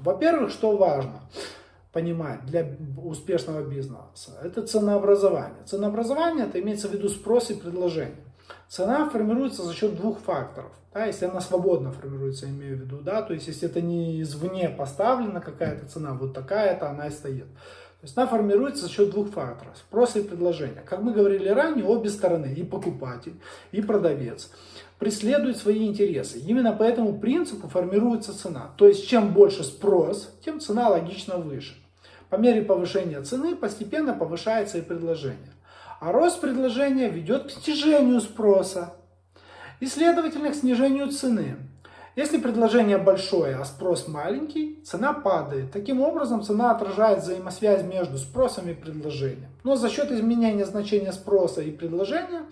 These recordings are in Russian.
Во-первых, что важно понимать для успешного бизнеса, это ценообразование. Ценообразование, это имеется в виду спрос и предложение. Цена формируется за счет двух факторов. Да, если она свободно формируется, имею в виду, да, то есть если это не извне поставлена какая-то цена, вот такая-то она и стоит. То есть она формируется за счет двух факторов, спроса и предложения. Как мы говорили ранее, обе стороны, и покупатель, и продавец, преследуют свои интересы. Именно по этому принципу формируется цена. То есть чем больше спрос, тем цена логично выше. По мере повышения цены постепенно повышается и предложение. А рост предложения ведет к снижению спроса и, следовательно, к снижению цены. Если предложение большое, а спрос маленький, цена падает. Таким образом, цена отражает взаимосвязь между спросом и предложением. Но за счет изменения значения спроса и предложения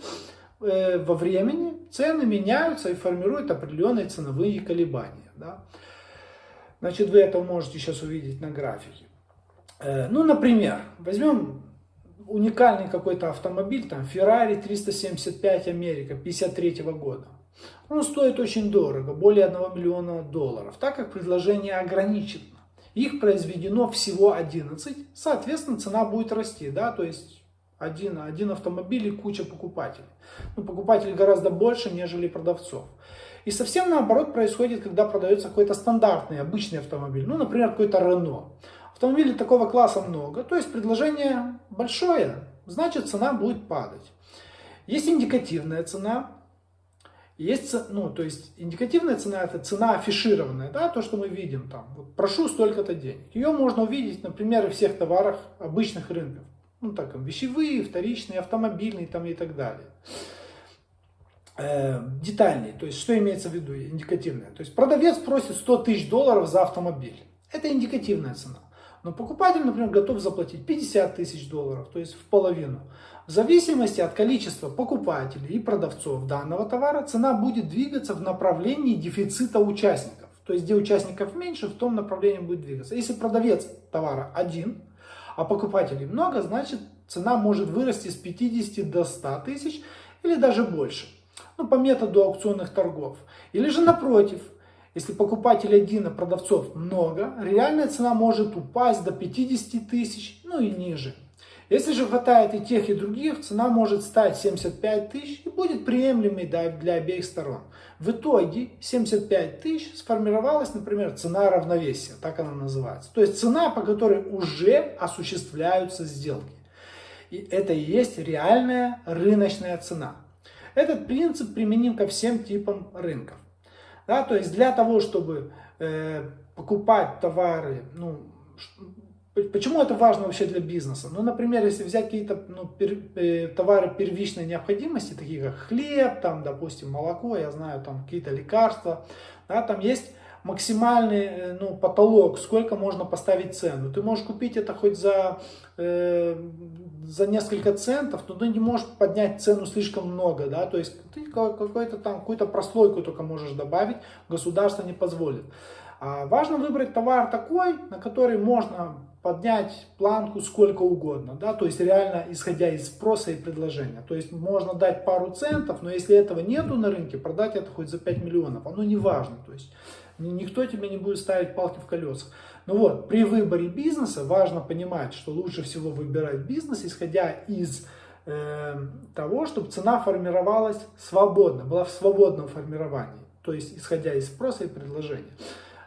во времени цены меняются и формируют определенные ценовые колебания. Да? Значит, вы это можете сейчас увидеть на графике. Э, ну, например, возьмем уникальный какой-то автомобиль, там Ferrari 375 Америка 53 -го года. Он стоит очень дорого, более 1 миллиона долларов, так как предложение ограничено. Их произведено всего 11, соответственно цена будет расти, да, то есть один, один автомобиль и куча покупателей. Ну, покупателей гораздо больше, нежели продавцов. И совсем наоборот происходит, когда продается какой-то стандартный, обычный автомобиль, ну, например, какой-то Renault. Автомобилей такого класса много, то есть предложение большое, значит цена будет падать. Есть индикативная цена, есть, ну, то есть индикативная цена это цена афишированная, да, то, что мы видим там, вот, прошу столько-то денег. Ее можно увидеть, например, в всех товарах обычных рынков, ну, так, вещевые, вторичные, автомобильные там и так далее. Э, детальнее, то есть что имеется в виду индикативная. То есть продавец просит 100 тысяч долларов за автомобиль. Это индикативная цена. Но покупатель, например, готов заплатить 50 тысяч долларов, то есть в половину. В зависимости от количества покупателей и продавцов данного товара, цена будет двигаться в направлении дефицита участников. То есть, где участников меньше, в том направлении будет двигаться. Если продавец товара один, а покупателей много, значит цена может вырасти с 50 до 100 тысяч или даже больше. Ну, по методу аукционных торгов. Или же напротив, если покупателей один, а продавцов много, реальная цена может упасть до 50 тысяч, ну и ниже. Если же хватает и тех, и других, цена может стать 75 тысяч и будет приемлемой для обеих сторон. В итоге 75 тысяч сформировалась, например, цена равновесия, так она называется. То есть цена, по которой уже осуществляются сделки. И это и есть реальная рыночная цена. Этот принцип применим ко всем типам рынков. Да, то есть для того, чтобы э, покупать товары, ну, почему это важно вообще для бизнеса? Ну, например, если взять какие-то ну, пер, э, товары первичной необходимости, такие как хлеб, там, допустим, молоко, я знаю, там какие-то лекарства, да, там есть максимальный э, ну, потолок, сколько можно поставить цену. Ты можешь купить это хоть за, э, за несколько центов, но ты не можешь поднять цену слишком много. Да? То есть ты какой-то там, какую-то прослойку только можешь добавить, государство не позволит. А важно выбрать товар такой, на который можно поднять планку сколько угодно, да, то есть реально исходя из спроса и предложения. То есть можно дать пару центов, но если этого нету на рынке, продать это хоть за 5 миллионов, оно не важно. То есть Никто тебе не будет ставить палки в колеса. Ну вот, при выборе бизнеса важно понимать, что лучше всего выбирать бизнес, исходя из э, того, чтобы цена формировалась свободно, была в свободном формировании. То есть, исходя из спроса и предложения.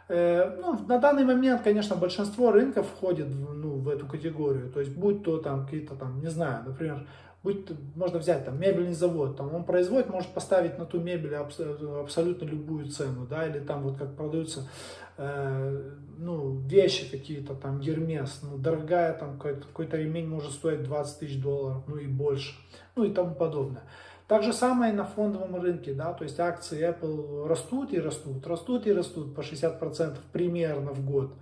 Э, ну, на данный момент, конечно, большинство рынков входит ну, в эту категорию. То есть, будь то там какие-то там, не знаю, например, будь, можно взять там мебельный завод, там он производит, может поставить на ту мебель абсолютно любую цену, да, или там вот как продаются э, ну, вещи какие-то, там Гермес, ну, дорогая, там какой-то ремень может стоить 20 тысяч долларов, ну и больше, ну и тому подобное. Так же самое и на фондовом рынке, да, то есть акции Apple растут и растут, растут и растут по 60% примерно в год.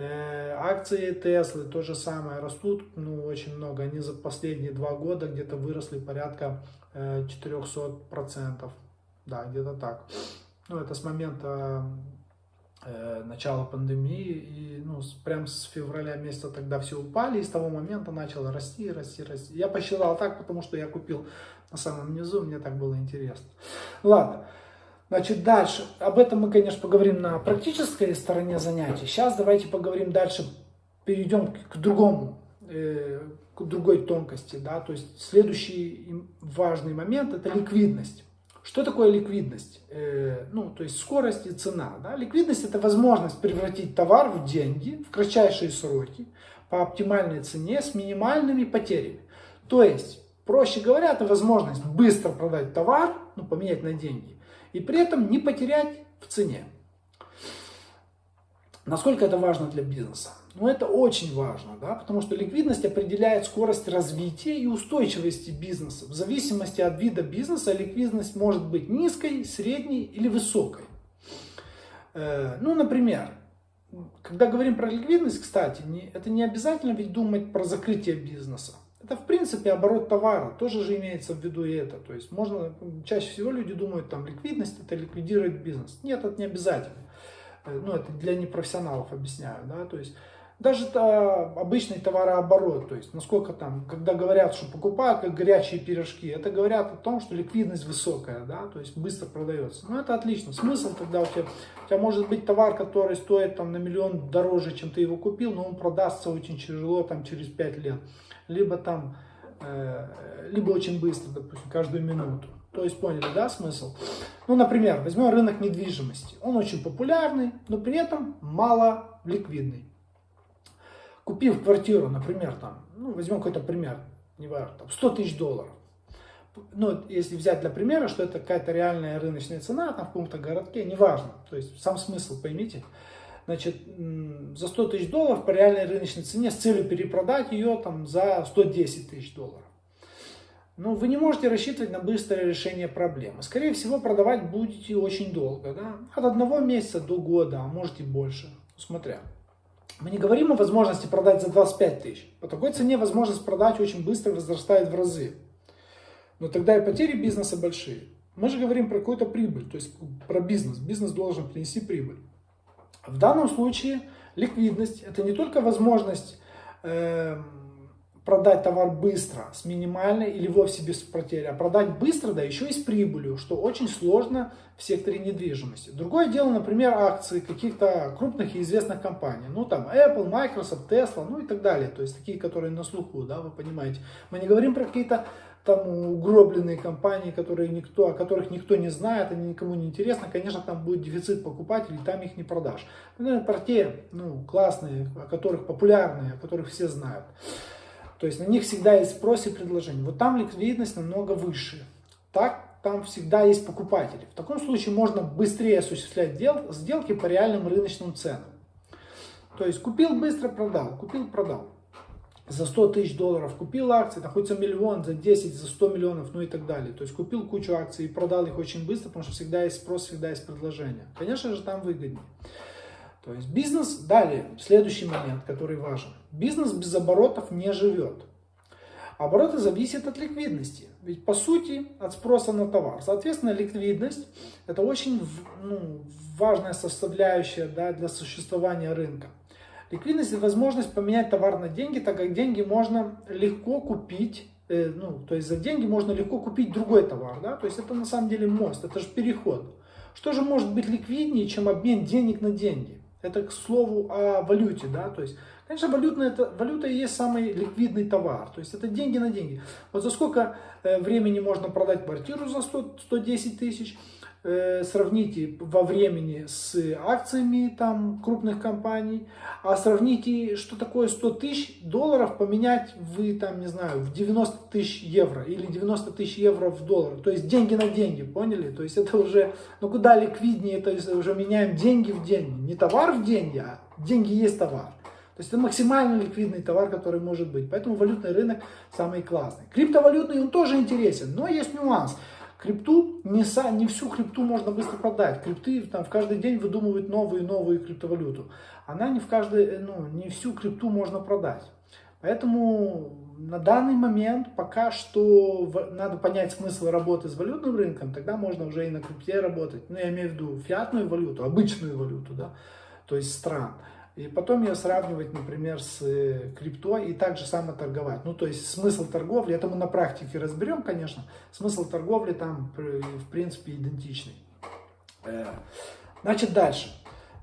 Э, акции Теслы то же самое растут, ну, очень много. Они за последние два года где-то выросли порядка 400%. Э, да, где-то так. Ну, это с момента э, начала пандемии. И, ну, прям с февраля месяца тогда все упали. И с того момента начало расти, расти, расти. Я посчитал так, потому что я купил на самом низу. Мне так было интересно. Ладно. Значит, дальше. Об этом мы, конечно, поговорим на практической стороне занятий. Сейчас давайте поговорим дальше, перейдем к другому, э, к другой тонкости. Да? То есть следующий важный момент – это ликвидность. Что такое ликвидность? Э, ну, то есть скорость и цена. Да? Ликвидность – это возможность превратить товар в деньги в кратчайшие сроки по оптимальной цене с минимальными потерями. То есть, проще говоря, это возможность быстро продать товар, ну, поменять на деньги, и при этом не потерять в цене. Насколько это важно для бизнеса? Ну, это очень важно, да, потому что ликвидность определяет скорость развития и устойчивости бизнеса. В зависимости от вида бизнеса ликвидность может быть низкой, средней или высокой. Э, ну, например, когда говорим про ликвидность, кстати, это не обязательно ведь думать про закрытие бизнеса. Это, в принципе, оборот товара, тоже же имеется в виду и это. То есть, можно, чаще всего люди думают, там, ликвидность это ликвидирует бизнес. Нет, это не обязательно. Э, ну, это для непрофессионалов объясняю, да, то есть, даже это обычный товарооборот, то есть насколько там, когда говорят, что покупают как горячие пирожки, это говорят о том, что ликвидность высокая, да, то есть быстро продается. Ну это отлично. Смысл тогда у тебя, у тебя может быть товар, который стоит там на миллион дороже, чем ты его купил, но он продастся очень тяжело там через 5 лет. Либо там, э, либо очень быстро, допустим, каждую минуту. То есть поняли, да, смысл? Ну, например, возьмем рынок недвижимости. Он очень популярный, но при этом мало ликвидный купив квартиру, например, там, ну, возьмем какой-то пример, не важно, там, 100 тысяч долларов. Ну, если взять для примера, что это какая-то реальная рыночная цена, там, в каком-то городке, неважно. То есть, сам смысл поймите. Значит, за 100 тысяч долларов по реальной рыночной цене с целью перепродать ее там за 110 тысяч долларов. Ну, вы не можете рассчитывать на быстрое решение проблемы. Скорее всего, продавать будете очень долго, да? От одного месяца до года, а может и больше, смотря. Мы не говорим о возможности продать за 25 тысяч. По такой цене возможность продать очень быстро возрастает в разы. Но тогда и потери бизнеса большие. Мы же говорим про какую-то прибыль, то есть про бизнес. Бизнес должен принести прибыль. В данном случае ликвидность это не только возможность э, продать товар быстро, с минимальной или вовсе без потери, а продать быстро, да еще и с прибылью, что очень сложно в секторе недвижимости. Другое дело, например, акции каких-то крупных и известных компаний, ну там Apple, Microsoft, Tesla, ну и так далее, то есть такие, которые на слуху, да, вы понимаете. Мы не говорим про какие-то там угробленные компании, которые никто, о которых никто не знает, они никому не интересны, конечно, там будет дефицит покупателей, там их не продашь. Ну, про те, ну, классные, о которых популярные, о которых все знают. То есть на них всегда есть спрос и предложение. Вот там ликвидность намного выше. Так, там всегда есть покупатели. В таком случае можно быстрее осуществлять дел, сделки по реальным рыночным ценам. То есть купил быстро, продал, купил, продал. За 100 тысяч долларов купил акции, за миллион, за 10, за 100 миллионов, ну и так далее. То есть купил кучу акций и продал их очень быстро, потому что всегда есть спрос, всегда есть предложение. Конечно же, там выгоднее. То есть бизнес, далее, следующий момент, который важен. Бизнес без оборотов не живет. Обороты зависят от ликвидности. Ведь по сути от спроса на товар. Соответственно, ликвидность это очень ну, важная составляющая да, для существования рынка. Ликвидность это возможность поменять товар на деньги, так как деньги можно легко купить э, ну, то есть за деньги можно легко купить другой товар, да, то есть это на самом деле мост, это же переход. Что же может быть ликвиднее, чем обмен денег на деньги? Это к слову о валюте, да, то есть, конечно, валютная, это, валюта и есть самый ликвидный товар, то есть это деньги на деньги. Вот за сколько э, времени можно продать квартиру за 100, 110 тысяч, Э, сравните во времени с акциями там крупных компаний, а сравните, что такое 100 тысяч долларов поменять вы там, не знаю, в 90 тысяч евро или 90 тысяч евро в доллар. То есть деньги на деньги, поняли? То есть это уже, ну куда ликвиднее, то есть уже меняем деньги в деньги. Не товар в деньги, а деньги есть товар. То есть это максимально ликвидный товар, который может быть. Поэтому валютный рынок самый классный. Криптовалютный он тоже интересен, но есть нюанс. Крипту, не, са, не всю крипту можно быстро продать. Крипты там в каждый день выдумывают новую и новую криптовалюту. Она не в каждый, ну, не всю крипту можно продать. Поэтому на данный момент пока что надо понять смысл работы с валютным рынком, тогда можно уже и на крипте работать. Ну, я имею в виду фиатную валюту, обычную валюту, да, то есть стран. И потом ее сравнивать, например, с э, крипто и также само торговать. Ну, то есть смысл торговли, это мы на практике разберем, конечно, смысл торговли там, в принципе, идентичный. Э, значит, дальше.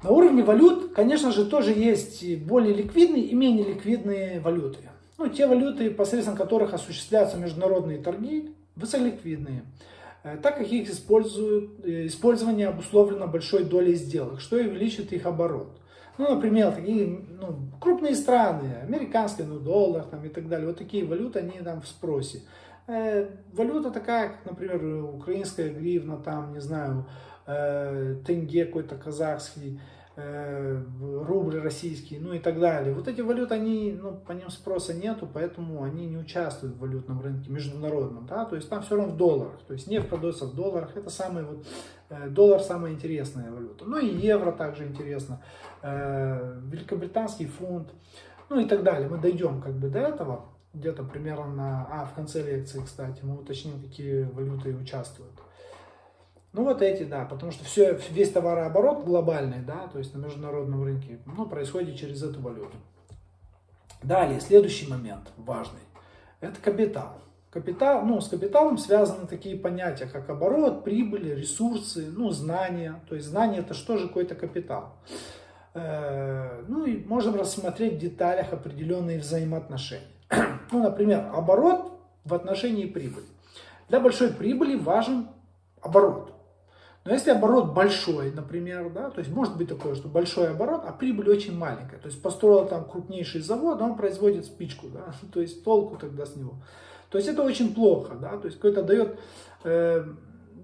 На уровне валют, конечно же, тоже есть более ликвидные и менее ликвидные валюты. Ну, те валюты, посредством которых осуществляются международные торги, высоколиквидные, э, так как их используют, использование обусловлено большой долей сделок, что и увеличит их оборот. Ну, например, такие ну, крупные страны, американские, ну, доллар там, и так далее, вот такие валюты, они там в спросе. Э, валюта такая, как, например, украинская гривна, там, не знаю, э, тенге какой-то казахский, э, рубль российский, ну и так далее. Вот эти валюты, они, ну, по ним спроса нету, поэтому они не участвуют в валютном рынке международном, да, то есть там все равно в долларах, то есть нефть продается в долларах, это самый вот, э, доллар самая интересная валюта. Ну и евро также интересно, э, великобританский фунт, ну и так далее. Мы дойдем как бы до этого, где-то примерно на, а, в конце лекции, кстати, мы уточним, какие валюты участвуют. Ну вот эти, да, потому что все, весь товарооборот глобальный, да, то есть на международном рынке, ну, происходит через эту валюту. Далее, следующий момент важный, это капитал. Капитал, ну, с капиталом связаны такие понятия, как оборот, прибыль, ресурсы, ну, знания. То есть знание это что же какой-то капитал. Э, ну и можем рассмотреть в деталях определенные взаимоотношения. ну, например, оборот в отношении прибыли. Для большой прибыли важен оборот. Но если оборот большой, например, да, то есть может быть такое, что большой оборот, а прибыль очень маленькая. То есть построил там крупнейший завод, он производит спичку, да, то есть толку тогда с него. То есть это очень плохо, да, то есть какой-то дает, э,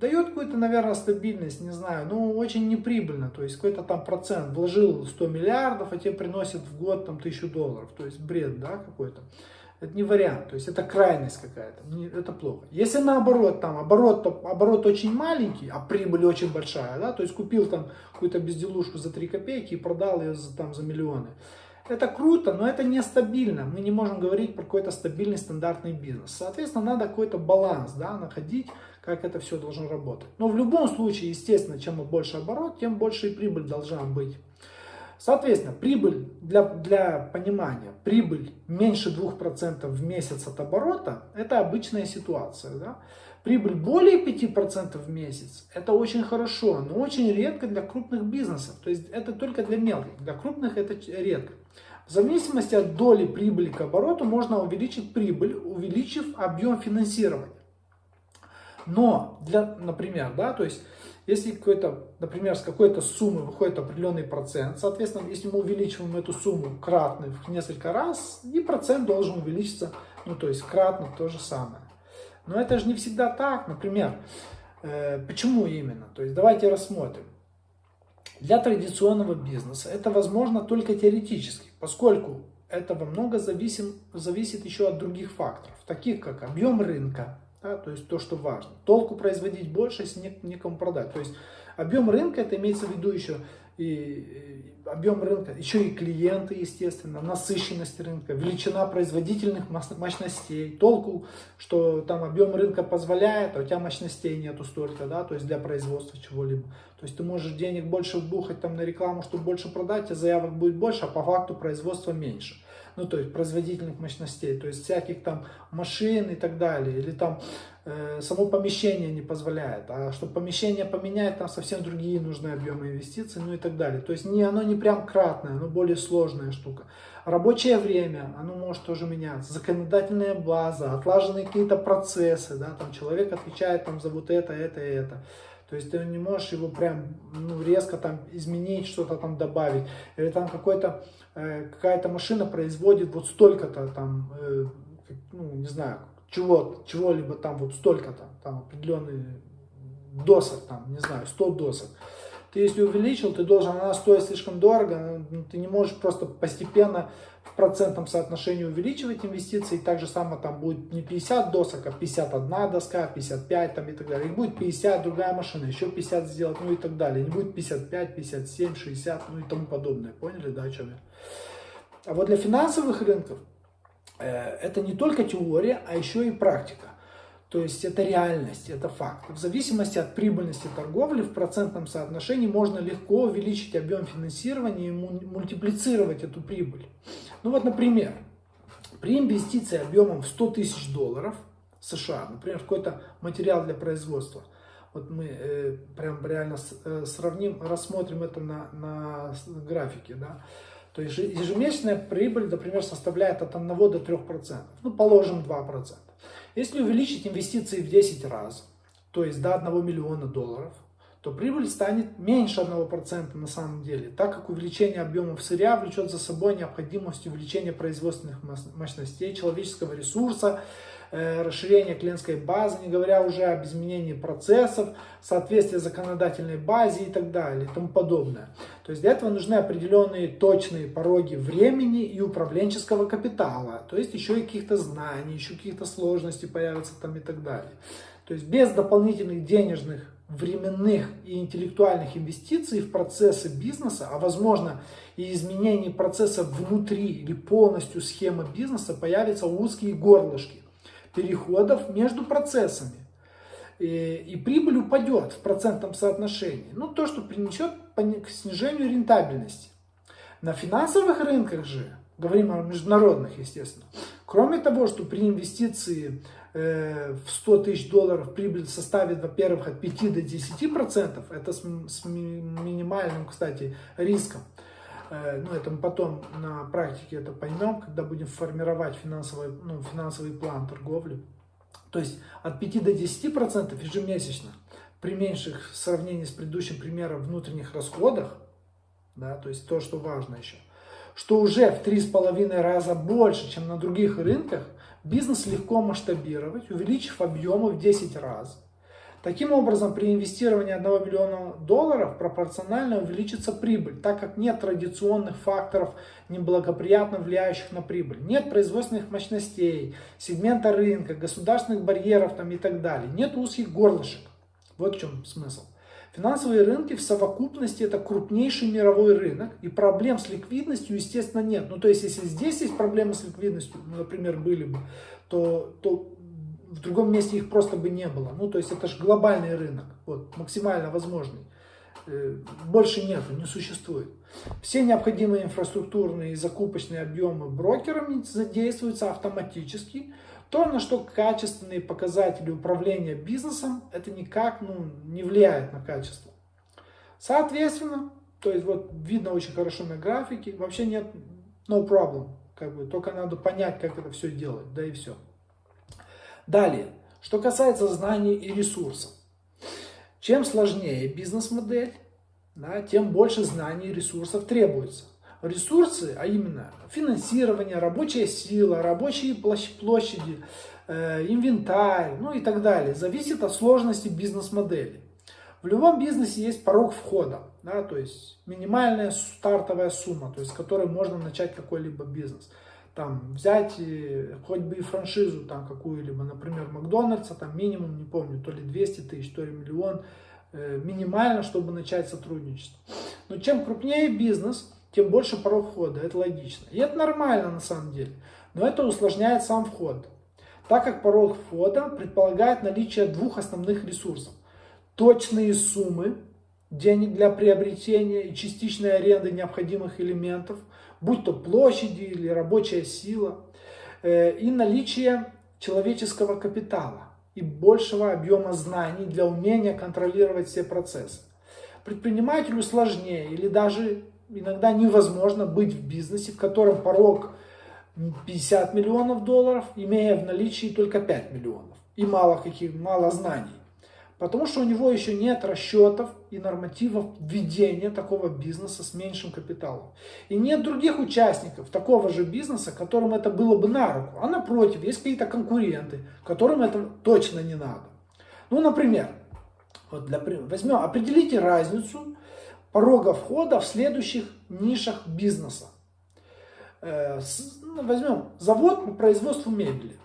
дает какую-то, наверное, стабильность, не знаю, ну очень неприбыльно, то есть какой-то там процент, вложил 100 миллиардов, а тебе приносит в год там тысячу долларов, то есть бред, да, какой-то. Это не вариант, то есть это крайность какая-то, это плохо. Если наоборот, там оборот, оборот очень маленький, а прибыль очень большая, да, то есть купил там какую-то безделушку за 3 копейки и продал ее за, там, за миллионы. Это круто, но это нестабильно. Мы не можем говорить про какой-то стабильный стандартный бизнес. Соответственно, надо какой-то баланс да, находить, как это все должно работать. Но в любом случае, естественно, чем больше оборот, тем больше и прибыль должна быть. Соответственно, прибыль, для, для понимания, прибыль меньше 2% в месяц от оборота, это обычная ситуация. Да? Прибыль более 5% в месяц, это очень хорошо, но очень редко для крупных бизнесов. То есть это только для мелких, для крупных это редко. В зависимости от доли прибыли к обороту можно увеличить прибыль, увеличив объем финансирования. Но, для, например, да, то есть если какой-то, например, с какой-то суммы выходит определенный процент, соответственно, если мы увеличиваем эту сумму кратно в несколько раз, и процент должен увеличиться, ну то есть кратно то же самое. Но это же не всегда так, например, э, почему именно? То есть давайте рассмотрим. Для традиционного бизнеса это возможно только теоретически, поскольку это во много зависим, зависит еще от других факторов, таких как объем рынка, да, то есть то, что важно. Толку производить больше, если некому продать. То есть объем рынка, это имеется в виду еще и объем рынка, еще и клиенты, естественно, насыщенность рынка, величина производительных мощностей, толку, что там объем рынка позволяет, а у тебя мощностей нету столько, да, то есть для производства чего-либо. То есть ты можешь денег больше вбухать там на рекламу, чтобы больше продать, а заявок будет больше, а по факту производства меньше ну, то есть производительных мощностей, то есть всяких там машин и так далее, или там э, само помещение не позволяет, а чтобы помещение поменять, там совсем другие нужны объемы инвестиций, ну и так далее. То есть не, оно не прям кратное, оно более сложная штука. Рабочее время, оно может тоже меняться, законодательная база, отлаженные какие-то процессы, да, там человек отвечает там за вот это, это и это. То есть ты не можешь его прям ну, резко там изменить, что-то там добавить. Или там какой-то, э, какая-то машина производит вот столько-то там, э, ну не знаю, чего, чего-либо там вот столько-то, там определенный досок, там, не знаю, 100 досок. Ты если увеличил, ты должен, она стоит слишком дорого, ну, ты не можешь просто постепенно в процентном соотношении увеличивать инвестиции, так же само там будет не 50 досок, а 51 доска, 55 там и так далее. И будет 50, другая машина, еще 50 сделать, ну и так далее. Не будет 55, 57, 60, ну и тому подобное. Поняли, да, о чем я? А вот для финансовых рынков э, это не только теория, а еще и практика. То есть это реальность, это факт. В зависимости от прибыльности торговли в процентном соотношении можно легко увеличить объем финансирования и мультиплицировать эту прибыль. Ну вот, например, при инвестиции объемом в 100 тысяч долларов США, например, какой-то материал для производства, Вот мы э, прям реально э, сравним, рассмотрим это на, на графике, да. То есть ежемесячная прибыль, например, составляет от 1 до 3%. Ну, положим 2%. Если увеличить инвестиции в 10 раз, то есть до 1 миллиона долларов, то прибыль станет меньше 1% на самом деле, так как увеличение объемов сырья влечет за собой необходимость увеличения производственных мощностей, человеческого ресурса, расширение клиентской базы, не говоря уже об изменении процессов, соответствие законодательной базе и так далее и тому подобное. То есть для этого нужны определенные точные пороги времени и управленческого капитала, то есть еще и каких-то знаний, еще каких-то сложностей появятся там и так далее. То есть без дополнительных денежных временных и интеллектуальных инвестиций в процессы бизнеса, а возможно и изменений процесса внутри или полностью схемы бизнеса, появятся узкие горлышки переходов между процессами. И, и прибыль упадет в процентном соотношении. Ну, то, что принесет к снижению рентабельности. На финансовых рынках же, говорим о международных, естественно, кроме того, что при инвестиции Э, в 100 тысяч долларов прибыль составит, во-первых, от 5 до 10 процентов, это с, с минимальным, кстати, риском. Э, ну, это мы потом на практике это поймем, когда будем формировать финансовый, ну, финансовый план торговли. То есть от 5 до 10 процентов ежемесячно при меньших в сравнении с предыдущим примером внутренних расходах, да, то есть то, что важно еще, что уже в 3,5 раза больше, чем на других рынках, Бизнес легко масштабировать, увеличив объемы в 10 раз. Таким образом, при инвестировании 1 миллиона долларов пропорционально увеличится прибыль, так как нет традиционных факторов, неблагоприятно влияющих на прибыль. Нет производственных мощностей, сегмента рынка, государственных барьеров там и так далее. Нет узких горлышек. Вот в чем смысл. Финансовые рынки в совокупности это крупнейший мировой рынок, и проблем с ликвидностью, естественно, нет. Ну, то есть, если здесь есть проблемы с ликвидностью, например, были бы, то, то в другом месте их просто бы не было. Ну, то есть, это же глобальный рынок, вот, максимально возможный. Э, больше нету, не существует. Все необходимые инфраструктурные и закупочные объемы брокерами задействуются автоматически, то, на что качественные показатели управления бизнесом, это никак ну, не влияет на качество. Соответственно, то есть вот видно очень хорошо на графике, вообще нет no problem, как бы, только надо понять, как это все делать, да и все. Далее, что касается знаний и ресурсов. Чем сложнее бизнес-модель, да, тем больше знаний и ресурсов требуется ресурсы, а именно финансирование, рабочая сила, рабочие площади, э, инвентарь, ну и так далее, зависит от сложности бизнес-модели. В любом бизнесе есть порог входа, да, то есть минимальная стартовая сумма, то есть с которой можно начать какой-либо бизнес. Там взять хоть бы и франшизу там какую-либо, например, Макдональдса, там минимум, не помню, то ли 200 тысяч, то ли миллион, э, минимально, чтобы начать сотрудничество. Но чем крупнее бизнес, тем больше порог входа. Это логично. И это нормально на самом деле. Но это усложняет сам вход. Так как порог входа предполагает наличие двух основных ресурсов. Точные суммы денег для приобретения и частичной аренды необходимых элементов, будь то площади или рабочая сила, э, и наличие человеческого капитала и большего объема знаний для умения контролировать все процессы. Предпринимателю сложнее или даже иногда невозможно быть в бизнесе, в котором порог 50 миллионов долларов, имея в наличии только 5 миллионов и мало, каких, мало знаний. Потому что у него еще нет расчетов и нормативов ведения такого бизнеса с меньшим капиталом. И нет других участников такого же бизнеса, которым это было бы на руку. А напротив, есть какие-то конкуренты, которым это точно не надо. Ну, например, вот для, возьмем, определите разницу порога входа в следующих нишах бизнеса. Э, ну, возьмем завод по производству мебели.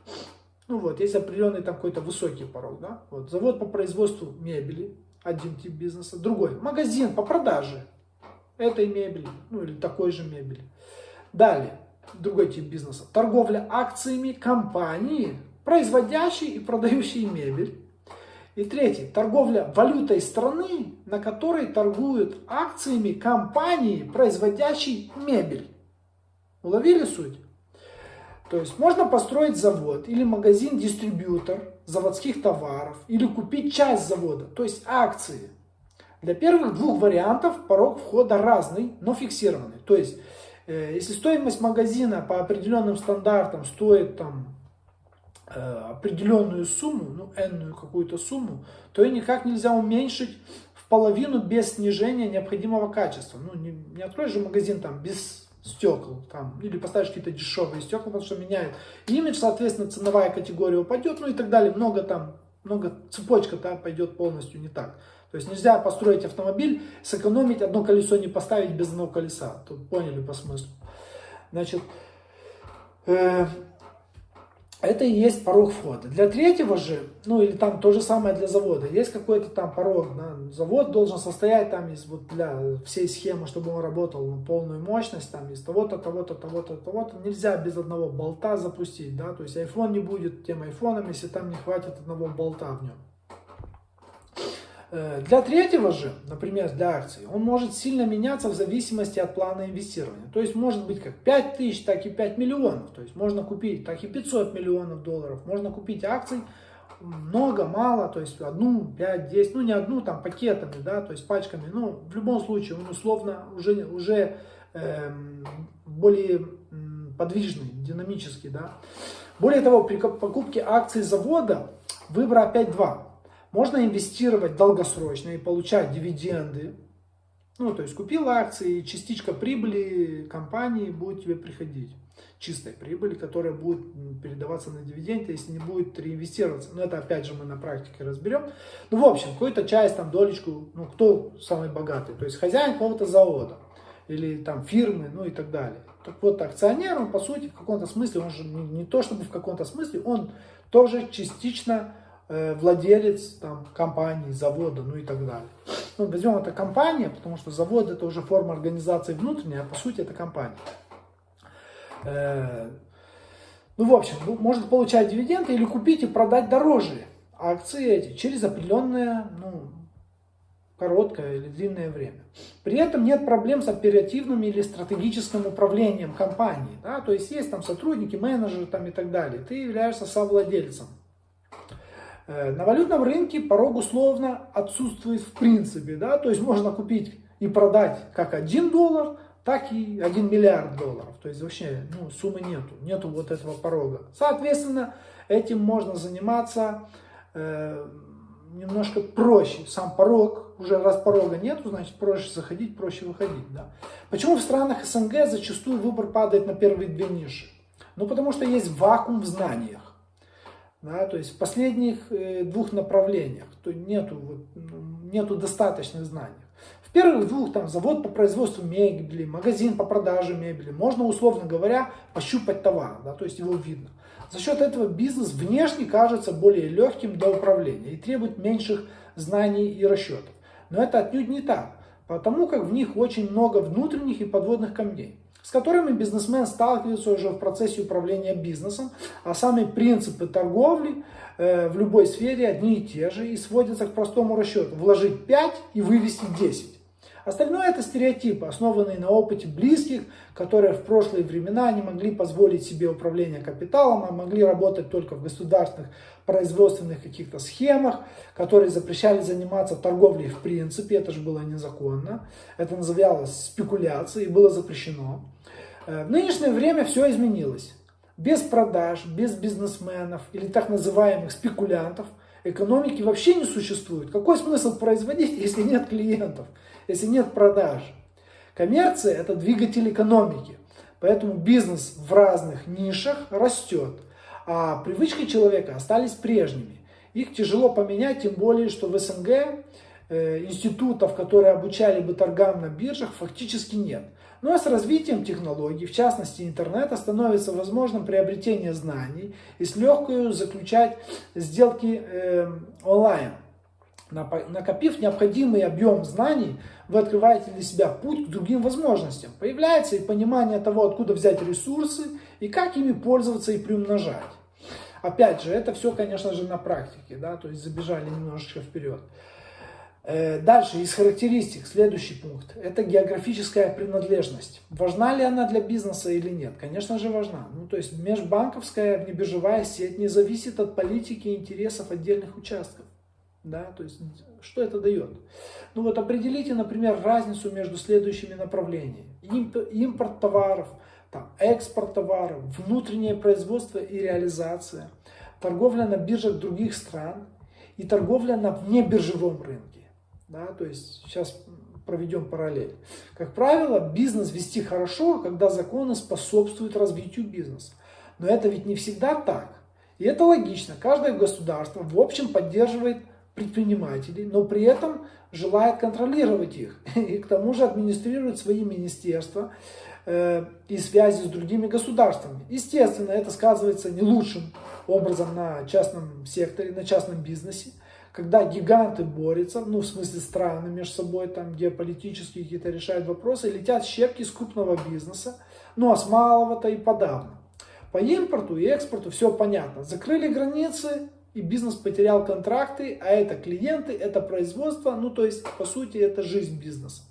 Ну вот, есть определенный там какой-то высокий порог, да? Вот, завод по производству мебели, один тип бизнеса. Другой, магазин по продаже этой мебели, ну или такой же мебели. Далее, другой тип бизнеса. Торговля акциями компании, производящей и продающей мебель. И третий, торговля валютой страны, на которой торгуют акциями компании, производящей мебель. Уловили суть? То есть можно построить завод или магазин-дистрибьютор заводских товаров или купить часть завода, то есть акции. Для первых двух вариантов порог входа разный, но фиксированный. То есть, э, если стоимость магазина по определенным стандартам стоит там э, определенную сумму, ну, энную какую-то сумму, то ее никак нельзя уменьшить в половину без снижения необходимого качества. Ну, не, не откроешь же магазин там без стекол, там, или поставишь какие-то дешевые стекла, потому что меняют имидж, соответственно, ценовая категория упадет, ну и так далее. Много там, много цепочка там пойдет полностью не так. То есть нельзя построить автомобиль, сэкономить, одно колесо не поставить без одного колеса. Тут поняли по смыслу. Значит, э, это и есть порог входа. Для третьего же, ну или там то же самое для завода, есть какой-то там порог. Да, завод должен состоять там из вот для всей схемы, чтобы он работал на полную мощность, там из того-то, того-то, того-то, того-то. Нельзя без одного болта запустить, да, то есть iPhone не будет тем айфоном, если там не хватит одного болта в нем. Э, для третьего же, например, для акций, он может сильно меняться в зависимости от плана инвестирования. То есть может быть как 5 тысяч, так и 5 миллионов. То есть можно купить так и 500 миллионов долларов. Можно купить акций много, мало, то есть одну, 5, 10, ну не одну, там пакетами, да, то есть пачками. Ну, в любом случае, он условно уже, уже э, более подвижный, динамический, да. Более того, при покупке акций завода выбор опять два. Можно инвестировать долгосрочно и получать дивиденды. Ну, то есть купил акции, частичка прибыли компании будет тебе приходить. Чистой прибыли, которая будет передаваться на дивиденды, если не будет реинвестироваться. Но это опять же мы на практике разберем. Ну, в общем, какую-то часть, там, долечку, ну, кто самый богатый? То есть хозяин какого-то завода или там фирмы, ну и так далее. Так вот, акционер, он по сути в каком-то смысле, он же не, не то чтобы в каком-то смысле, он тоже частично владелец там, компании, завода, ну и так далее. Ну, возьмем это компания, потому что завод это уже форма организации внутренняя, а по сути это компания. Э, ну, в общем, может получать дивиденды или купить и продать дороже акции эти через определенное, ну, короткое или длинное время. При этом нет проблем с оперативным или стратегическим управлением компанией. Да? То есть есть там сотрудники, менеджеры там и так далее. Ты являешься совладельцем. Э, на валютном рынке порог условно отсутствует в принципе, да, то есть можно купить и продать как 1 доллар, так и 1 миллиард долларов. То есть вообще ну, суммы нету, нету вот этого порога. Соответственно, этим можно заниматься э, немножко проще. Сам порог, уже раз порога нету, значит проще заходить, проще выходить. Да. Почему в странах СНГ зачастую выбор падает на первые две ниши? Ну потому что есть вакуум в знаниях. Да, то есть в последних э, двух направлениях то нету, нету достаточных знаний. В первых двух там завод по производству мебели, магазин по продаже мебели, можно условно говоря пощупать товар, да, то есть его видно. За счет этого бизнес внешне кажется более легким для управления и требует меньших знаний и расчетов. Но это отнюдь не так, потому как в них очень много внутренних и подводных камней с которыми бизнесмен сталкивается уже в процессе управления бизнесом, а сами принципы торговли э, в любой сфере одни и те же и сводятся к простому расчету. Вложить 5 и вывести 10. Остальное это стереотипы, основанные на опыте близких, которые в прошлые времена не могли позволить себе управление капиталом, а могли работать только в государственных производственных каких-то схемах, которые запрещали заниматься торговлей в принципе, это же было незаконно, это называлось спекуляцией, было запрещено. Э, в нынешнее время все изменилось. Без продаж, без бизнесменов или так называемых спекулянтов экономики вообще не существует. Какой смысл производить, если нет клиентов, если нет продаж? Коммерция – это двигатель экономики. Поэтому бизнес в разных нишах растет, а привычки человека остались прежними. Их тяжело поменять, тем более, что в СНГ э, институтов, которые обучали бы торгам на биржах, фактически нет. Ну, а с развитием технологий, в частности интернета, становится возможным приобретение знаний и с легкостью заключать сделки э, онлайн. Накопив необходимый объем знаний, вы открываете для себя путь к другим возможностям. Появляется и понимание того, откуда взять ресурсы и как ими пользоваться и приумножать. Опять же, это все, конечно же, на практике, да, то есть забежали немножечко вперед. Э, дальше, из характеристик, следующий пункт. Это географическая принадлежность. Важна ли она для бизнеса или нет? Конечно же важна. Ну, то есть межбанковская внебиржевая сеть не зависит от политики и интересов отдельных участков. Да, то есть что это дает? Ну вот определите, например, разницу между следующими направлениями. Импорт товаров, там, экспорт товаров, внутреннее производство и реализация, торговля на биржах других стран и торговля на внебиржевом рынке. Да, то есть сейчас проведем параллель. Как правило, бизнес вести хорошо, когда законы способствуют развитию бизнеса. Но это ведь не всегда так. И это логично. Каждое государство в общем поддерживает предпринимателей, но при этом желает контролировать их. И к тому же администрирует свои министерства э, и связи с другими государствами. Естественно, это сказывается не лучшим образом на частном секторе, на частном бизнесе когда гиганты борются, ну в смысле страны между собой, там геополитические какие-то решают вопросы, летят щепки с крупного бизнеса, ну а с малого-то и подавно. По импорту и экспорту все понятно. Закрыли границы, и бизнес потерял контракты, а это клиенты, это производство, ну то есть по сути это жизнь бизнеса.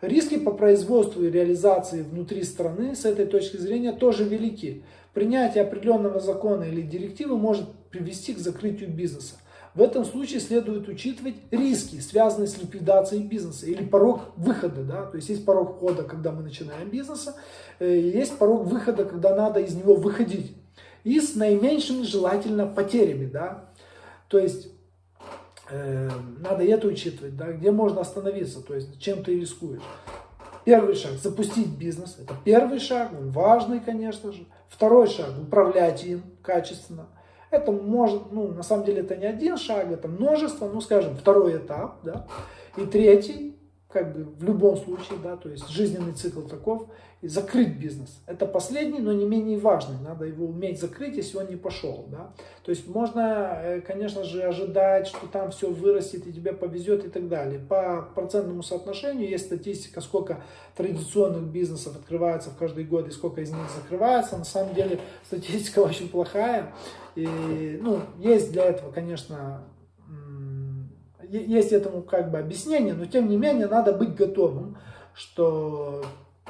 Риски по производству и реализации внутри страны с этой точки зрения тоже велики. Принятие определенного закона или директивы может привести к закрытию бизнеса. В этом случае следует учитывать риски, связанные с ликвидацией бизнеса или порог выхода. Да? То есть есть порог входа, когда мы начинаем бизнеса, э, есть порог выхода, когда надо из него выходить. И с наименьшими желательно потерями. Да? То есть э, надо это учитывать, да? где можно остановиться, то есть чем ты рискуешь. Первый шаг – запустить бизнес. Это первый шаг, он важный, конечно же. Второй шаг – управлять им качественно. Это может, ну, на самом деле это не один шаг, это множество, ну, скажем, второй этап, да. И третий, как бы в любом случае, да, то есть жизненный цикл таков, и закрыть бизнес. Это последний, но не менее важный. Надо его уметь закрыть, если он не пошел. Да? То есть можно, э, конечно же, ожидать, что там все вырастет и тебе повезет и так далее. По процентному соотношению есть статистика, сколько традиционных бизнесов открывается в каждый год и сколько из них закрывается. На самом деле статистика очень плохая. И, ну, есть для этого, конечно, есть этому как бы объяснение, но тем не менее надо быть готовым, что,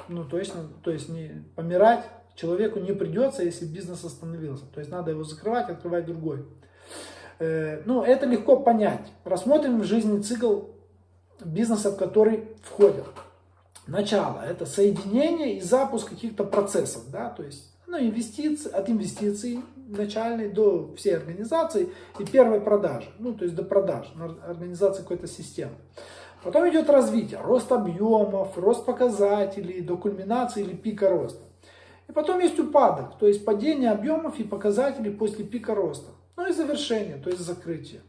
ну, то есть, то есть не помирать человеку не придется, если бизнес остановился. То есть надо его закрывать, открывать другой. Э, ну, это легко понять. Рассмотрим жизненный цикл бизнеса, в который входят. Начало – это соединение и запуск каких-то процессов, да, то есть ну, инвестиции, от инвестиций начальной до всей организации и первой продажи, ну, то есть до продаж, организации какой-то системы. Потом идет развитие, рост объемов, рост показателей, до кульминации или пика роста. И потом есть упадок, то есть падение объемов и показателей после пика роста. Ну и завершение, то есть закрытие.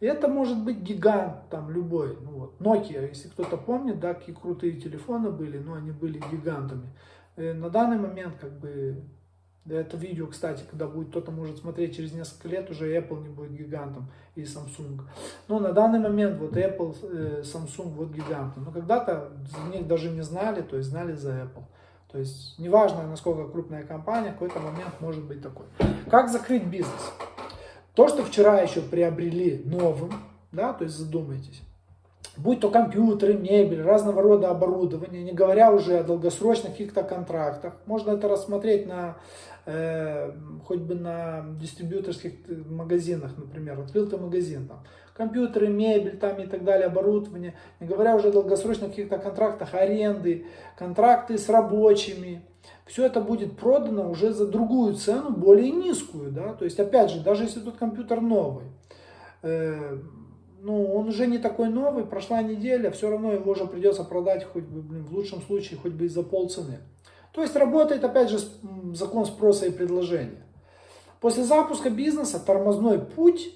И это может быть гигант, там любой. Ну вот, Nokia, если кто-то помнит, да, какие крутые телефоны были, но они были гигантами. И на данный момент, как бы, это видео, кстати, когда будет кто-то может смотреть через несколько лет, уже Apple не будет гигантом и Samsung. Но на данный момент вот Apple, э, Samsung вот гиганты. Но когда-то за них даже не знали, то есть знали за Apple. То есть неважно, насколько крупная компания, какой-то момент может быть такой. Как закрыть бизнес? То, что вчера еще приобрели новым, да, то есть задумайтесь, будь то компьютеры, мебель, разного рода оборудование, не говоря уже о долгосрочных каких-то контрактах. Можно это рассмотреть на, э, хоть бы на дистрибьюторских магазинах, например, открыл ты магазин, там, компьютеры, мебель там и так далее, оборудование, не говоря уже о долгосрочных каких-то контрактах, аренды, контракты с рабочими, все это будет продано уже за другую цену, более низкую, да, то есть опять же, даже если тут компьютер новый, э, ну, он уже не такой новый, прошла неделя, все равно его уже придется продать хоть бы, блин, в лучшем случае хоть бы и за полцены. То есть работает опять же закон спроса и предложения. После запуска бизнеса тормозной путь,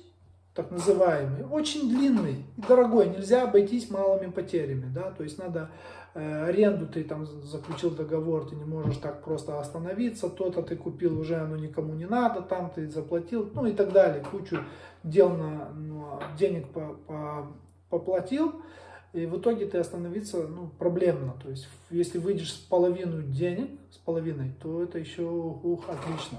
так называемый, очень длинный и дорогой, нельзя обойтись малыми потерями, да, то есть надо аренду ты там заключил договор, ты не можешь так просто остановиться, то-то ты купил, уже оно никому не надо, там ты заплатил, ну и так далее, кучу дел на, ну, денег по, по, поплатил, и в итоге ты остановиться ну, проблемно. То есть, если выйдешь с половину денег, с половиной, то это еще ух, отлично.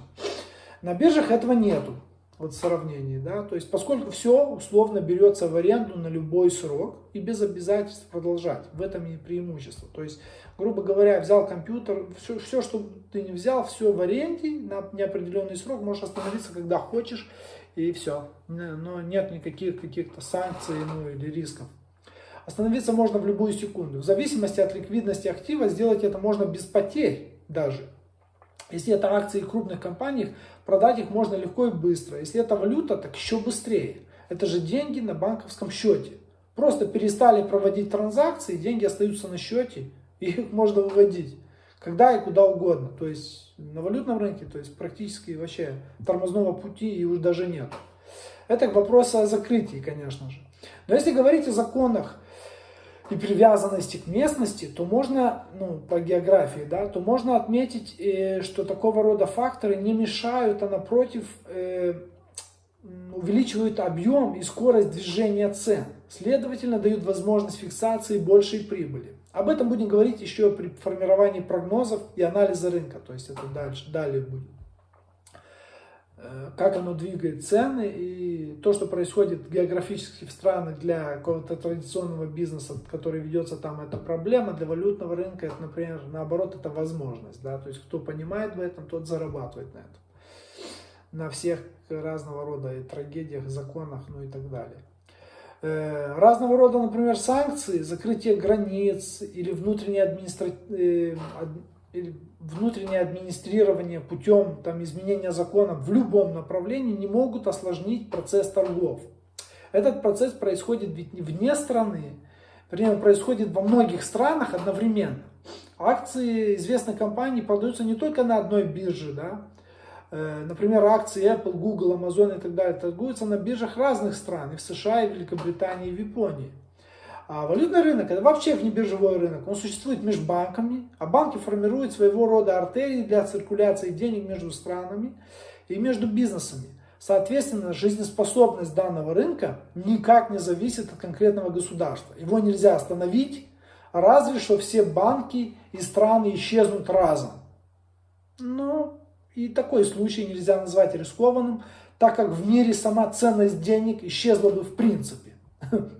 На биржах этого нету. Вот сравнении, да, то есть поскольку все условно берется в аренду на любой срок и без обязательств продолжать, в этом и преимущество, то есть, грубо говоря, взял компьютер, все, все что ты не взял, все в аренде на неопределенный срок, можешь остановиться, когда хочешь, и все, но нет никаких каких-то санкций, ну, или рисков. Остановиться можно в любую секунду, в зависимости от ликвидности актива, сделать это можно без потерь даже, если это акции крупных компаний, продать их можно легко и быстро. Если это валюта, так еще быстрее. Это же деньги на банковском счете. Просто перестали проводить транзакции, деньги остаются на счете, и их можно выводить. Когда и куда угодно. То есть на валютном рынке, то есть практически вообще тормозного пути и уже даже нет. Это к вопросу о закрытии, конечно же. Но если говорить о законах, и привязанности к местности, то можно, ну, по географии, да, то можно отметить, э, что такого рода факторы не мешают, а напротив э, увеличивают объем и скорость движения цен. Следовательно, дают возможность фиксации большей прибыли. Об этом будем говорить еще при формировании прогнозов и анализа рынка, то есть это дальше, далее будет. Э, как оно двигает цены и то, что происходит географически в странах для какого-то традиционного бизнеса, который ведется там, это проблема, для валютного рынка это, например, наоборот, это возможность, да, то есть кто понимает в этом, тот зарабатывает на этом, на всех разного рода и трагедиях, законах, ну и так далее. Э, разного рода, например, санкции, закрытие границ или внутренние административные э, внутреннее администрирование путем там, изменения законов в любом направлении не могут осложнить процесс торгов. Этот процесс происходит ведь не вне страны, вернее, происходит во многих странах одновременно. Акции известной компании продаются не только на одной бирже, да, э, Например, акции Apple, Google, Amazon и так далее торгуются на биржах разных стран, и в США, и в Великобритании, и в Японии. А валютный рынок это вообще внебиржевой рынок. Он существует между банками, а банки формируют своего рода артерии для циркуляции денег между странами и между бизнесами. Соответственно, жизнеспособность данного рынка никак не зависит от конкретного государства. Его нельзя остановить, разве что все банки и страны исчезнут разом. Ну, и такой случай нельзя назвать рискованным, так как в мире сама ценность денег исчезла бы в принципе.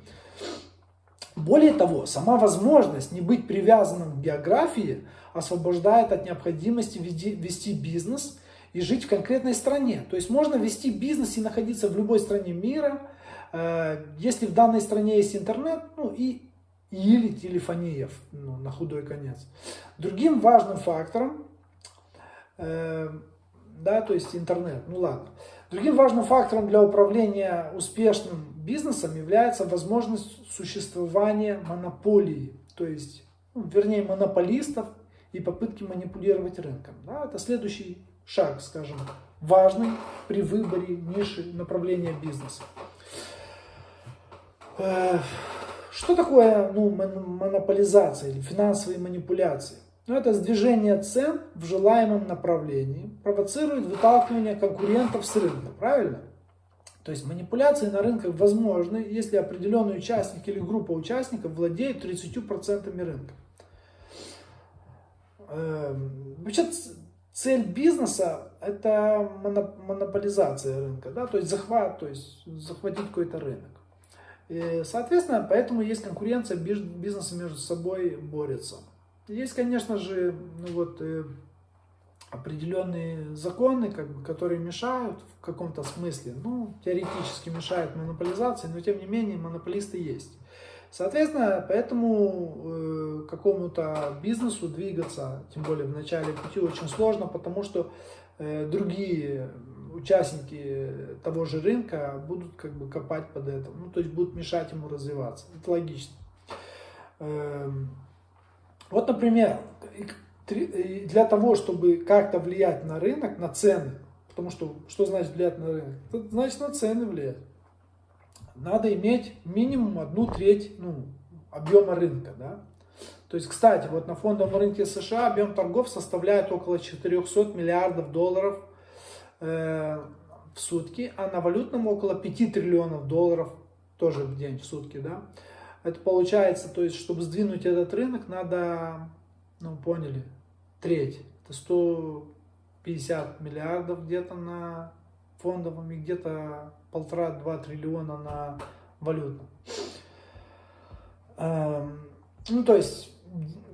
Более того, сама возможность не быть привязанным к географии освобождает от необходимости вести бизнес и жить в конкретной стране. То есть можно вести бизнес и находиться в любой стране мира, э, если в данной стране есть интернет, ну и или телефония, ну, на худой конец. Другим важным фактором, э, да, то есть интернет, ну ладно. Другим важным фактором для управления успешным бизнесом является возможность существования монополии, то есть, ну, вернее, монополистов и попытки манипулировать рынком. Да, это следующий шаг, скажем, важный при выборе ниши направления бизнеса. Э, что такое ну, монополизация или финансовые манипуляции? Ну, это сдвижение цен в желаемом направлении провоцирует выталкивание конкурентов с рынка, правильно? То есть манипуляции на рынках возможны, если определенный участник или группа участников владеет 30% рынка. Эм, вообще цель бизнеса это монополизация рынка, да, то есть захват, то есть захватить какой-то рынок. И, соответственно, поэтому есть конкуренция, бизнесы между собой борются. Есть, конечно же, ну вот, э, определенные законы, как бы, которые мешают в каком-то смысле, ну, теоретически мешают монополизации, но тем не менее монополисты есть. Соответственно, поэтому э, какому-то бизнесу двигаться, тем более в начале пути, очень сложно, потому что э, другие участники того же рынка будут как бы копать под это, ну, то есть будут мешать ему развиваться. Это логично. Э, вот, например, для того, чтобы как-то влиять на рынок, на цены, потому что что значит влиять на рынок? Это значит на цены влиять. Надо иметь минимум одну треть ну, объема рынка. Да? То есть, кстати, вот на фондовом рынке США объем торгов составляет около 400 миллиардов долларов э, в сутки, а на валютном около 5 триллионов долларов тоже в день, в сутки. Да? Это получается, то есть, чтобы сдвинуть этот рынок, надо, ну, поняли, треть. Это 150 миллиардов где-то на фондовым и где-то полтора-два триллиона на валютном. Эм, ну, то есть,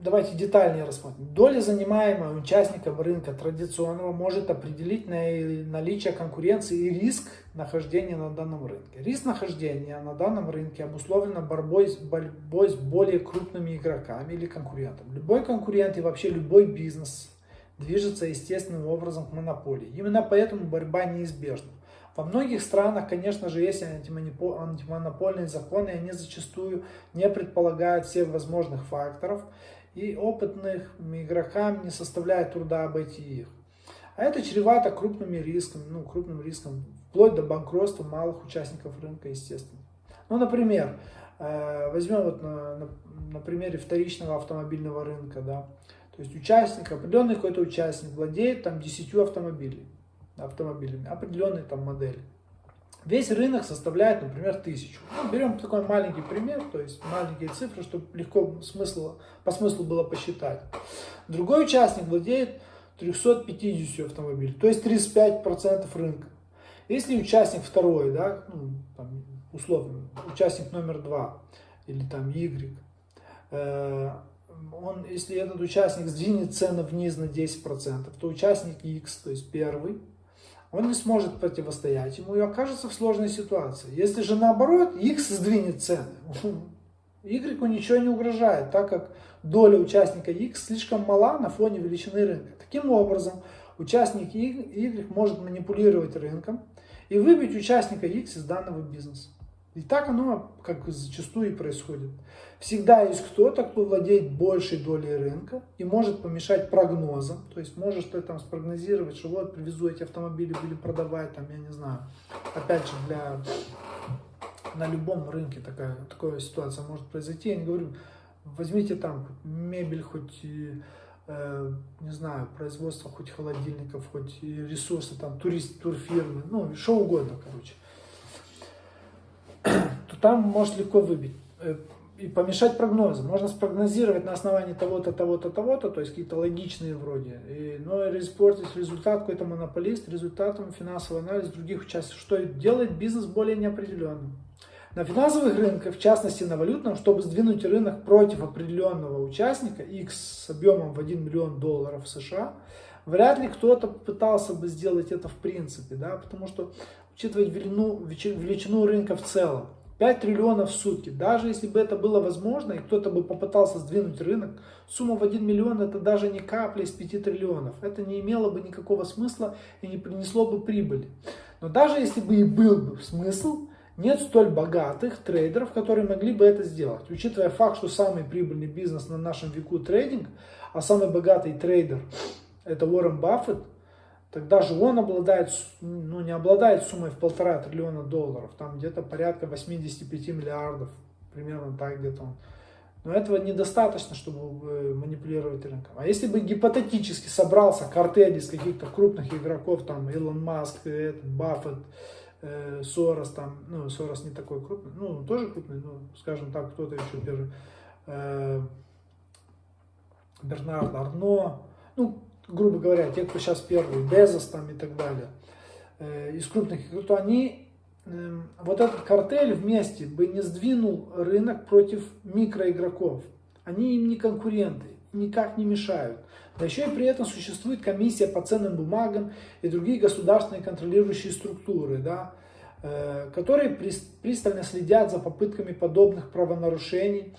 давайте детальнее рассмотрим. Доля, занимаемая участником рынка традиционного, может определить наличие конкуренции и риск нахождения на данном рынке. Риск нахождения на данном рынке обусловлен борьбой борьбой с более крупными игроками или конкурентами. Любой конкурент и вообще любой бизнес движется естественным образом к монополии. Именно поэтому борьба неизбежна. Во многих странах, конечно же, есть антимонопольные законы, и они зачастую не предполагают всех возможных факторов, и опытных игрокам не составляет труда обойти их. А это чревато крупными рисками, ну, крупным риском, вплоть до банкротства малых участников рынка, естественно. Ну, например, э, возьмем вот на, на, на примере вторичного автомобильного рынка, да, то есть участник, определенный какой-то участник владеет там 10 автомобилями автомобилями, определенной там модели. Весь рынок составляет, например, тысячу. Ну, берем такой маленький пример, то есть маленькие цифры, чтобы легко смысл, по смыслу было посчитать. Другой участник владеет 350 автомобилей, то есть 35% рынка. Если участник второй, да, ну, там, условно, участник номер два или там Y, э, он, если этот участник сдвинет цены вниз на 10%, то участник X, то есть первый, он не сможет противостоять ему и окажется в сложной ситуации. Если же наоборот, X сдвинет цены, Y ничего не угрожает, так как доля участника X слишком мала на фоне величины рынка. Таким образом, участник Y может манипулировать рынком и выбить участника X из данного бизнеса. И так оно как зачастую и происходит. Всегда есть кто-то, кто владеет большей долей рынка и может помешать прогнозам. То есть может ты там спрогнозировать, что вот привезу эти автомобили, будем продавать, там, я не знаю. Опять же, для, на любом рынке такая, такая ситуация может произойти. Я не говорю, возьмите там мебель, хоть э, не знаю, производство хоть холодильников, хоть ресурсы, там, турист, турфирмы, ну, что угодно, короче там может легко выбить э, и помешать прогнозу. Можно спрогнозировать на основании того-то, того-то, того-то, то есть какие-то логичные вроде, и, но испортить результат какой-то монополист результатом финансового анализа других участников, что делает бизнес более неопределенным. На финансовых рынках, в частности на валютном, чтобы сдвинуть рынок против определенного участника, X с объемом в 1 миллион долларов США, вряд ли кто-то пытался бы сделать это в принципе, да, потому что учитывать величину, величину рынка в целом. 5 триллионов в сутки. Даже если бы это было возможно, и кто-то бы попытался сдвинуть рынок, сумма в 1 миллион это даже не капля из 5 триллионов. Это не имело бы никакого смысла и не принесло бы прибыли. Но даже если бы и был бы смысл, нет столь богатых трейдеров, которые могли бы это сделать. Учитывая факт, что самый прибыльный бизнес на нашем веку трейдинг, а самый богатый трейдер это Уоррен Баффет, тогда же он обладает, ну не обладает суммой в полтора триллиона долларов, там где-то порядка 85 миллиардов, примерно так где-то он. Но этого недостаточно, чтобы э, манипулировать рынком. А если бы гипотетически собрался картель из каких-то крупных игроков, там Илон Маск, этот, Баффет, э, Сорос, там, ну, Сорос не такой крупный, ну, тоже крупный, ну, скажем так, кто-то еще первый, э, Бернард Арно, ну, грубо говоря, те, кто сейчас первый, Безос там и так далее, э, из крупных, то они, э, вот этот картель вместе бы не сдвинул рынок против микроигроков. Они им не конкуренты, никак не мешают. Да еще и при этом существует комиссия по ценным бумагам и другие государственные контролирующие структуры, да, э, которые пристально следят за попытками подобных правонарушений,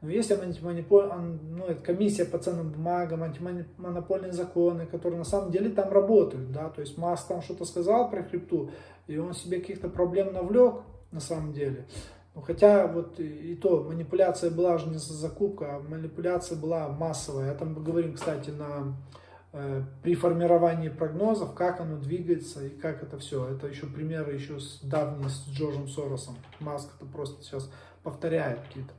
но есть антимонополь... ну, комиссия по ценным бумагам, антимонопольные законы, которые на самом деле там работают. Да? То есть Маск там что-то сказал про крипту, и он себе каких-то проблем навлек на самом деле. Ну, хотя вот и, то, манипуляция была же не за закупка, а манипуляция была массовая. Это мы говорим, кстати, на, э, при формировании прогнозов, как оно двигается и как это все. Это еще примеры еще с давние, с Джорджем Соросом. Маск это просто сейчас повторяет какие-то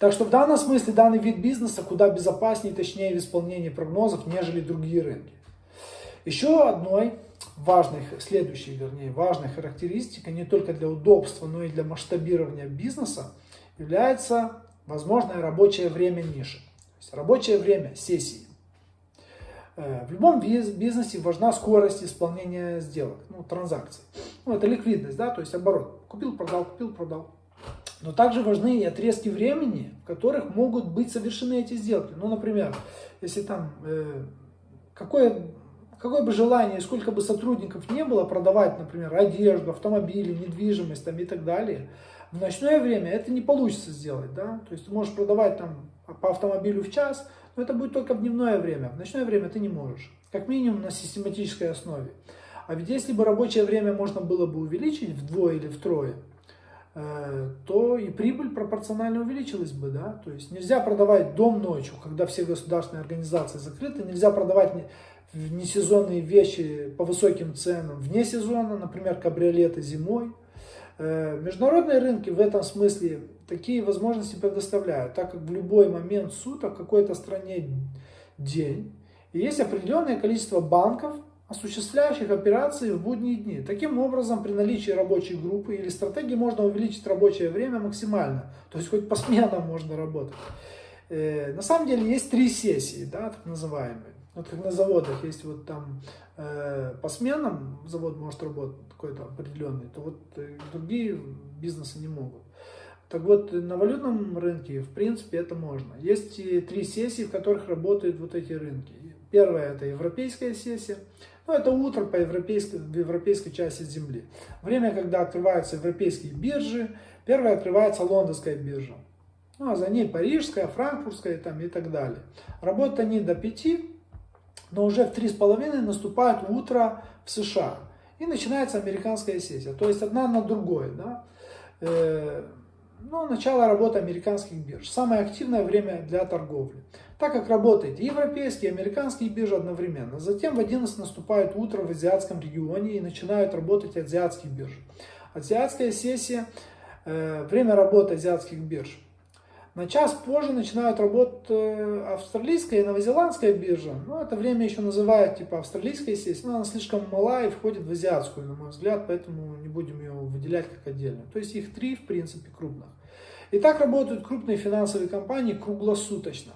так что в данном смысле данный вид бизнеса куда безопаснее точнее в исполнении прогнозов, нежели другие рынки. Еще одной важной, следующей, вернее, важной характеристикой не только для удобства, но и для масштабирования бизнеса является возможное рабочее время ниши. То есть рабочее время сессии. Э, в любом бизнесе важна скорость исполнения сделок, ну, транзакций. Ну, это ликвидность, да, то есть оборот. Купил, продал, купил, продал. Но также важны и отрезки времени, в которых могут быть совершены эти сделки. Ну, например, если там э, какое, какое бы желание, сколько бы сотрудников не было продавать, например, одежду, автомобили, недвижимость там, и так далее, в ночное время это не получится сделать. Да? То есть ты можешь продавать там по автомобилю в час, но это будет только в дневное время. В ночное время ты не можешь. Как минимум на систематической основе. А ведь если бы рабочее время можно было бы увеличить вдвое или втрое, то и прибыль пропорционально увеличилась бы, да, то есть нельзя продавать дом ночью, когда все государственные организации закрыты, нельзя продавать несезонные вещи по высоким ценам вне сезона, например, кабриолеты зимой. Э, международные рынки в этом смысле такие возможности предоставляют, так как в любой момент суток в какой-то стране день, и есть определенное количество банков, осуществляющих операции в будние дни. Таким образом, при наличии рабочей группы или стратегии можно увеличить рабочее время максимально. То есть хоть по сменам можно работать. Э, на самом деле есть три сессии, да, так называемые. Вот как на заводах есть вот там э, по сменам завод может работать какой-то определенный, то вот э, другие бизнесы не могут. Так вот, на валютном рынке, в принципе, это можно. Есть три сессии, в которых работают вот эти рынки. Первая – это европейская сессия, ну, это утро по европейской, в европейской части Земли. Время, когда открываются европейские биржи. Первая открывается лондонская биржа. Ну, а за ней парижская, франкфуртская там, и так далее. Работают они до 5, но уже в 3,5 наступает утро в США. И начинается американская сессия. То есть одна на другой. Да? Ну, начало работы американских бирж. Самое активное время для торговли так как работает и европейские, и американские биржи одновременно. Затем в 11 наступает утро в азиатском регионе и начинают работать азиатские биржи. Азиатская сессия, э, время работы азиатских бирж. На час позже начинают работать э, австралийская и новозеландская биржа. Ну, это время еще называют типа австралийская сессия, но она слишком мала и входит в азиатскую, на мой взгляд, поэтому не будем ее выделять как отдельно. То есть их три, в принципе, крупных. И так работают крупные финансовые компании круглосуточно.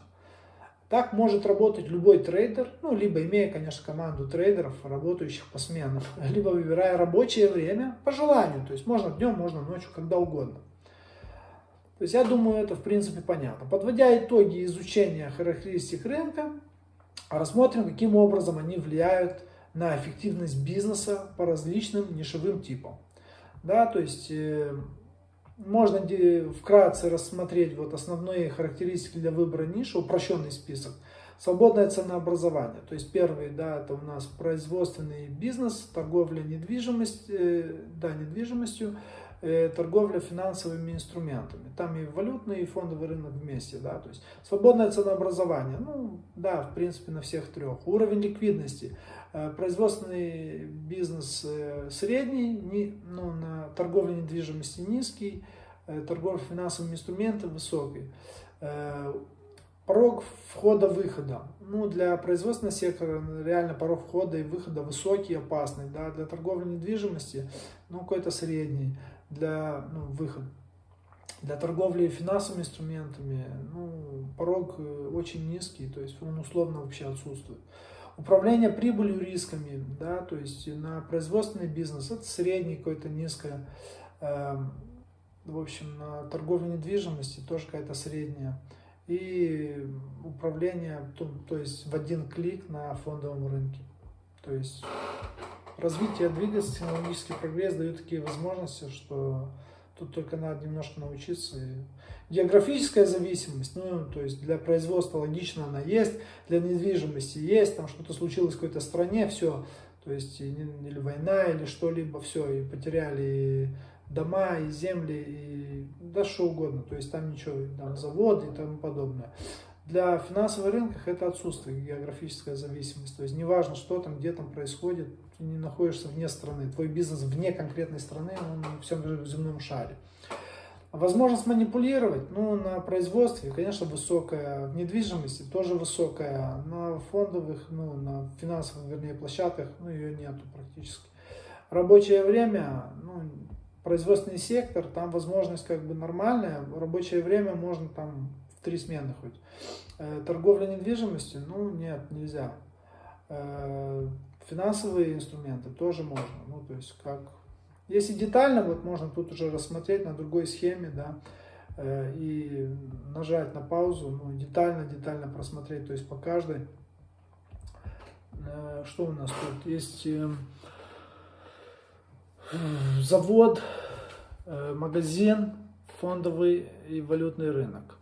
Так может работать любой трейдер, ну, либо имея, конечно, команду трейдеров, работающих по сменам, либо выбирая рабочее время по желанию. То есть можно днем, можно ночью, когда угодно. То есть я думаю, это в принципе понятно. Подводя итоги изучения характеристик рынка, рассмотрим, каким образом они влияют на эффективность бизнеса по различным нишевым типам. Да, то есть э, можно вкратце рассмотреть вот основные характеристики для выбора ниши, упрощенный список. Свободное ценообразование. То есть первый, да, это у нас производственный бизнес, торговля недвижимостью, э, да, недвижимостью, э, торговля финансовыми инструментами. Там и валютный, и фондовый рынок вместе, да, то есть свободное ценообразование, ну, да, в принципе, на всех трех. Уровень ликвидности. Э, производственный бизнес средний, не, ну, на торговле недвижимости низкий, торговля финансовыми инструментами высокий. Порог входа-выхода. Ну, для производственного сектора реально порог входа и выхода высокий, опасный. Да? Для торговли недвижимости ну, какой-то средний для ну, выход. Для торговли финансовыми инструментами ну, порог очень низкий, то есть он условно вообще отсутствует. Управление прибылью рисками, да, то есть на производственный бизнес, это средний какой-то низкое, э, в общем, на торговлю недвижимости тоже какая-то средняя. И управление, то, то есть в один клик на фондовом рынке. То есть развитие двигаться, технологический прогресс дает такие возможности, что тут только надо немножко научиться Географическая зависимость, ну, то есть для производства логично она есть, для недвижимости есть, там что-то случилось в какой-то стране, все, то есть или война, или что-либо, все, и потеряли дома, и земли, и да что угодно, то есть там ничего, там заводы и тому подобное. Для финансовых рынков это отсутствие географическая зависимость, то есть неважно, что там, где там происходит, ты не находишься вне страны, твой бизнес вне конкретной страны, он на всем земном шаре. Возможность манипулировать, ну, на производстве, конечно, высокая, в недвижимости тоже высокая, на фондовых, ну, на финансовых, вернее, площадках, ну, ее нету практически. Рабочее время, ну, производственный сектор, там возможность как бы нормальная, рабочее время можно там в три смены хоть. Э, торговля недвижимостью, ну, нет, нельзя. Э, Финансовые инструменты тоже можно. Ну, то есть, как... Если детально, вот можно тут уже рассмотреть на другой схеме, да, э, и нажать на паузу, ну, детально-детально просмотреть, то есть по каждой. Что у нас тут? Есть эм, завод, магазин, фондовый и валютный рынок.